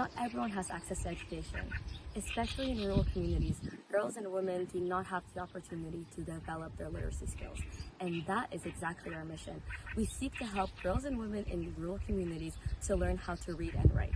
Not everyone has access to education. Especially in rural communities, girls and women do not have the opportunity to develop their literacy skills. And that is exactly our mission. We seek to help girls and women in rural communities to learn how to read and write.